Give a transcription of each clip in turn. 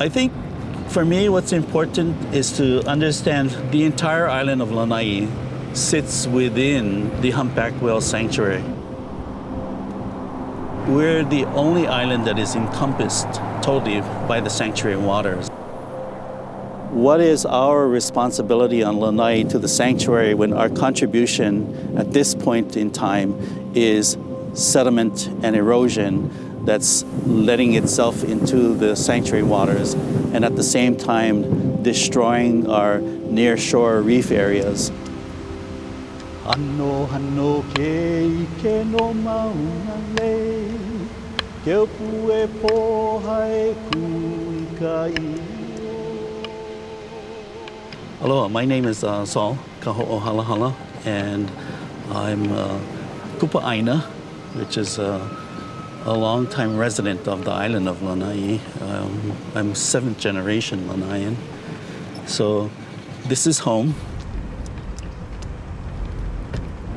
I think for me, what's important is to understand the entire island of Lanai sits within the humpback whale sanctuary. We're the only island that is encompassed totally by the sanctuary waters. What is our responsibility on Lanai to the sanctuary when our contribution at this point in time is sediment and erosion that's letting itself into the sanctuary waters and at the same time destroying our near shore reef areas. Ano hano ke ike no mauna le. Ke opu e pōhae ku i Hello, my name is uh, Sol. Kaho'ohalahala, and I'm uh, Kupa Aina, which is uh, a long-time resident of the island of Lanai. Um, I'm seventh generation Lanaian. So this is home.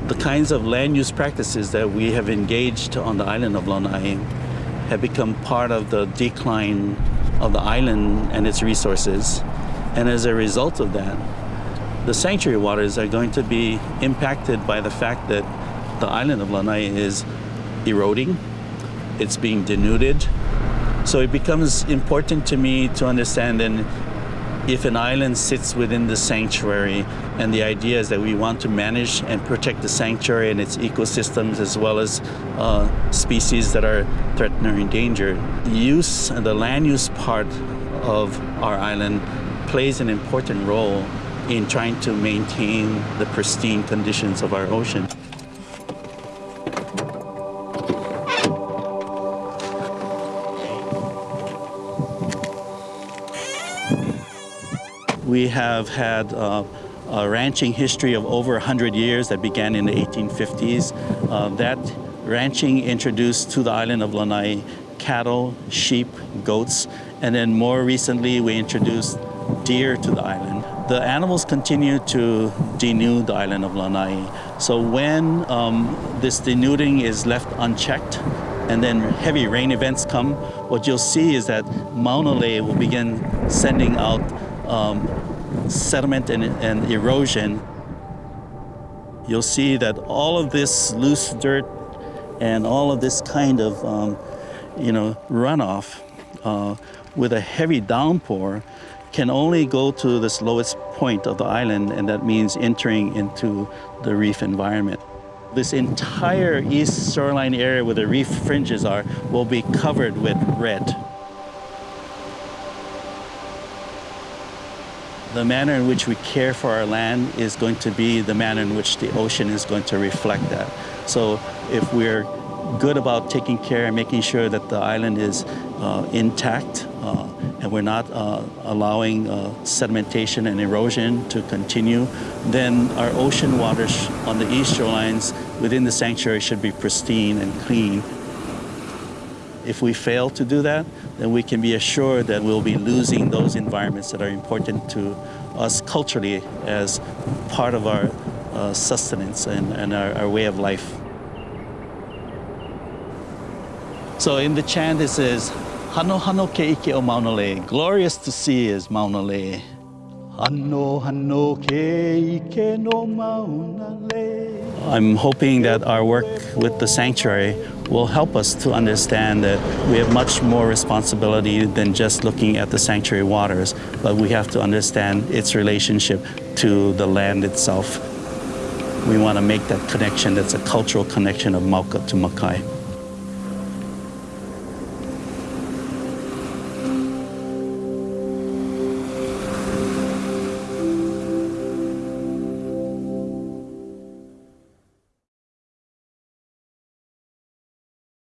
The kinds of land use practices that we have engaged on the island of Lanai have become part of the decline of the island and its resources. And as a result of that, the sanctuary waters are going to be impacted by the fact that the island of Lanai is eroding, it's being denuded. So it becomes important to me to understand then if an island sits within the sanctuary and the idea is that we want to manage and protect the sanctuary and its ecosystems as well as uh, species that are threatened or endangered. Use, the land use part of our island plays an important role in trying to maintain the pristine conditions of our ocean. We have had uh, a ranching history of over 100 years that began in the 1850s. Uh, that ranching introduced to the island of Lanai cattle, sheep, goats, and then more recently we introduced deer to the island. The animals continue to denude the island of Lanai. So when um, this denuding is left unchecked, and then heavy rain events come, what you'll see is that Maunalei will begin sending out um, sediment and, and erosion. You'll see that all of this loose dirt and all of this kind of, um, you know, runoff uh, with a heavy downpour can only go to this lowest point of the island, and that means entering into the reef environment. This entire east shoreline area where the reef fringes are will be covered with red. The manner in which we care for our land is going to be the manner in which the ocean is going to reflect that. So if we're good about taking care and making sure that the island is uh, intact uh, and we're not uh, allowing uh, sedimentation and erosion to continue, then our ocean waters on the east shorelines within the sanctuary should be pristine and clean. If we fail to do that, then we can be assured that we'll be losing those environments that are important to us culturally as part of our uh, sustenance and, and our, our way of life. So in the chant it says, Hano hano ke ike o Maunalei. Glorious to see is Maunalei. Hano hano ke ike no Maunalei. I'm hoping that our work with the sanctuary will help us to understand that we have much more responsibility than just looking at the sanctuary waters, but we have to understand its relationship to the land itself. We want to make that connection that's a cultural connection of Mauka to Makai.